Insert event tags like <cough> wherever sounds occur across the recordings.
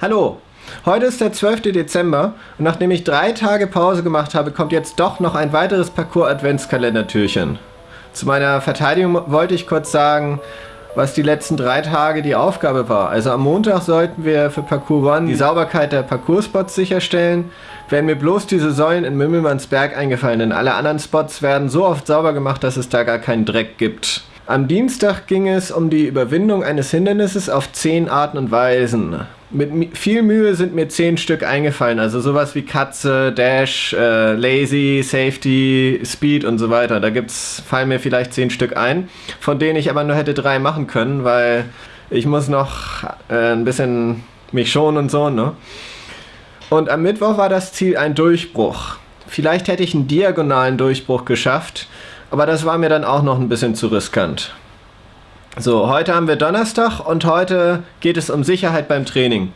Hallo, heute ist der 12. Dezember und nachdem ich drei Tage Pause gemacht habe, kommt jetzt doch noch ein weiteres Parcours-Adventskalendertürchen. Zu meiner Verteidigung wollte ich kurz sagen, was die letzten drei Tage die Aufgabe war. Also am Montag sollten wir für Parcours One die Sauberkeit der Parcours-Spots sicherstellen. Wären mir bloß diese Säulen in Mümmelmannsberg eingefallen, denn alle anderen Spots werden so oft sauber gemacht, dass es da gar keinen Dreck gibt. Am Dienstag ging es um die Überwindung eines Hindernisses auf zehn Arten und Weisen. Mit viel Mühe sind mir zehn Stück eingefallen, also sowas wie Katze, Dash, äh, Lazy, Safety, Speed und so weiter. Da gibt's, fallen mir vielleicht zehn Stück ein, von denen ich aber nur hätte drei machen können, weil ich muss noch äh, ein bisschen mich schonen und so, ne? Und am Mittwoch war das Ziel ein Durchbruch. Vielleicht hätte ich einen diagonalen Durchbruch geschafft, aber das war mir dann auch noch ein bisschen zu riskant. So, heute haben wir Donnerstag und heute geht es um Sicherheit beim Training.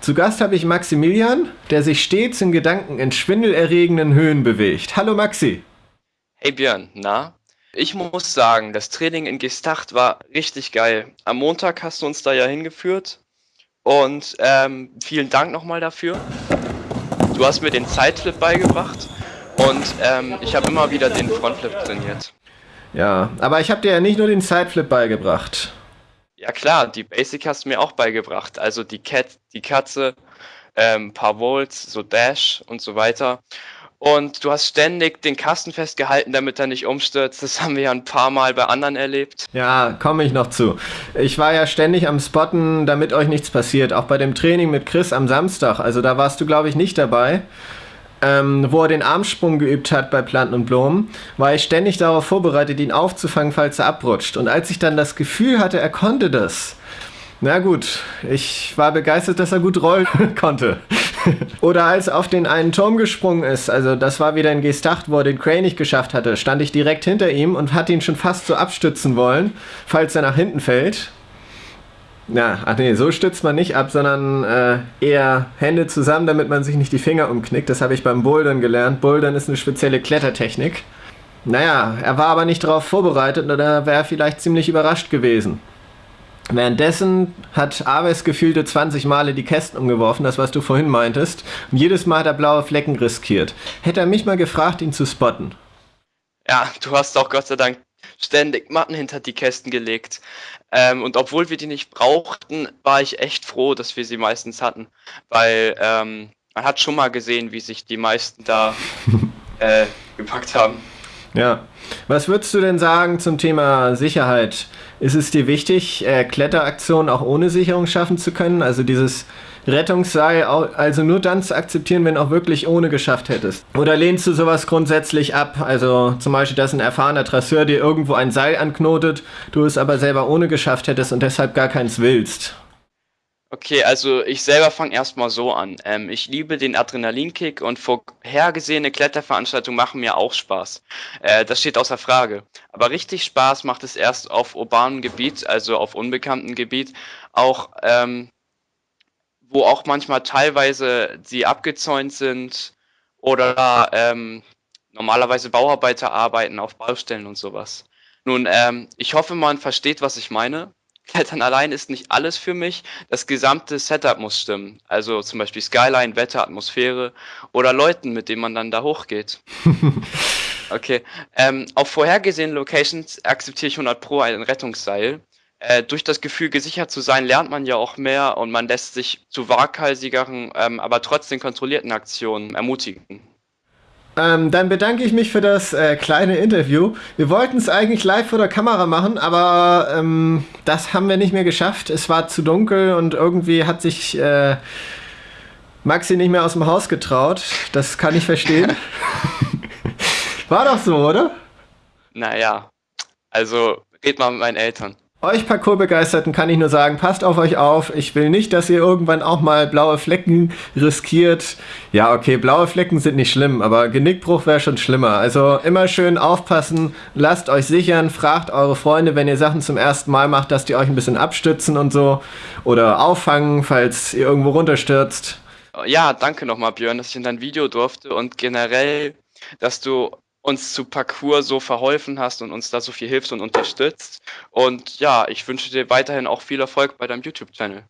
Zu Gast habe ich Maximilian, der sich stets in Gedanken in schwindelerregenden Höhen bewegt. Hallo Maxi. Hey Björn, na? Ich muss sagen, das Training in Gestacht war richtig geil. Am Montag hast du uns da ja hingeführt und ähm, vielen Dank nochmal dafür. Du hast mir den Sideflip beigebracht und ähm, ich habe immer wieder den Frontflip trainiert. Ja, aber ich habe dir ja nicht nur den Sideflip beigebracht. Ja klar, die Basic hast du mir auch beigebracht. Also die Cat, die Katze, ähm, paar Volts, so Dash und so weiter. Und du hast ständig den Kasten festgehalten, damit er nicht umstürzt. Das <laughs> haben wir ja ein paar Mal bei anderen erlebt. Ja, komme ich noch zu. Ich war ja ständig am Spotten, damit euch nichts passiert. Auch bei dem Training mit Chris am Samstag. Also da warst du, glaube ich, nicht dabei ähm, wo er den Armsprung geübt hat bei Planten und Blumen, war ich ständig darauf vorbereitet, ihn aufzufangen, falls er abrutscht. Und als ich dann das Gefühl hatte, er konnte das, na gut, ich war begeistert, dass er gut rollen <laughs> konnte. Oder als er auf den einen Turm gesprungen ist, also das war wieder ein Gestacht, wo er den Crane nicht geschafft hatte, stand ich direkt hinter ihm und hatte ihn schon fast so abstützen wollen, falls er nach hinten fällt. Ja, ach nee, so stützt man nicht ab, sondern äh, eher Hände zusammen, damit man sich nicht die Finger umknickt. Das habe ich beim Bouldern gelernt. Bouldern ist eine spezielle Klettertechnik. Naja, er war aber nicht darauf vorbereitet oder wäre vielleicht ziemlich überrascht gewesen. Währenddessen hat Aves gefühlte 20 Male die Kästen umgeworfen, das was du vorhin meintest. Und jedes Mal hat er blaue Flecken riskiert. Hätte er mich mal gefragt, ihn zu spotten. Ja, du hast auch Gott sei Dank ständig Matten hinter die Kästen gelegt. Ähm, und obwohl wir die nicht brauchten, war ich echt froh, dass wir sie meistens hatten. Weil ähm, man hat schon mal gesehen, wie sich die meisten da <laughs> äh, gepackt haben. Ja. Was würdest du denn sagen zum Thema Sicherheit? Ist es dir wichtig, äh, Kletteraktionen auch ohne Sicherung schaffen zu können? Also dieses Rettungsseil also nur dann zu akzeptieren, wenn auch wirklich ohne geschafft hättest? Oder lehnst du sowas grundsätzlich ab? Also zum Beispiel, dass ein erfahrener Trasseur dir irgendwo ein Seil anknotet, du es aber selber ohne geschafft hättest und deshalb gar keins willst? Okay, also ich selber fange erstmal so an. Ähm, ich liebe den Adrenalinkick und vorhergesehene Kletterveranstaltungen machen mir auch Spaß. Äh, das steht außer Frage. Aber richtig Spaß macht es erst auf urbanem Gebiet, also auf unbekanntem Gebiet, auch ähm, wo auch manchmal teilweise sie abgezäunt sind oder ähm, normalerweise Bauarbeiter arbeiten auf Baustellen und sowas. Nun, ähm, ich hoffe, man versteht, was ich meine. Klettern allein ist nicht alles für mich. Das gesamte Setup muss stimmen. Also zum Beispiel Skyline, Wetter, Atmosphäre oder Leuten, mit denen man dann da hochgeht. <laughs> okay. Ähm, auf vorhergesehenen Locations akzeptiere ich 100 Pro ein Rettungsseil. Äh, durch das Gefühl, gesichert zu sein, lernt man ja auch mehr und man lässt sich zu waghalsigeren, ähm, aber trotzdem kontrollierten Aktionen ermutigen. Ähm, dann bedanke ich mich für das äh, kleine Interview. Wir wollten es eigentlich live vor der Kamera machen, aber ähm, das haben wir nicht mehr geschafft. Es war zu dunkel und irgendwie hat sich äh, Maxi nicht mehr aus dem Haus getraut. Das kann ich verstehen. <laughs> war doch so, oder? Naja, also red mal mit meinen Eltern. Euch Parcoursbegeisterten kann ich nur sagen, passt auf euch auf. Ich will nicht, dass ihr irgendwann auch mal blaue Flecken riskiert. Ja, okay, blaue Flecken sind nicht schlimm, aber Genickbruch wäre schon schlimmer. Also immer schön aufpassen, lasst euch sichern, fragt eure Freunde, wenn ihr Sachen zum ersten Mal macht, dass die euch ein bisschen abstützen und so. Oder auffangen, falls ihr irgendwo runterstürzt. Ja, danke nochmal, Björn, dass ich in dein Video durfte und generell, dass du uns zu Parcours so verholfen hast und uns da so viel hilfst und unterstützt. Und ja, ich wünsche dir weiterhin auch viel Erfolg bei deinem YouTube-Channel.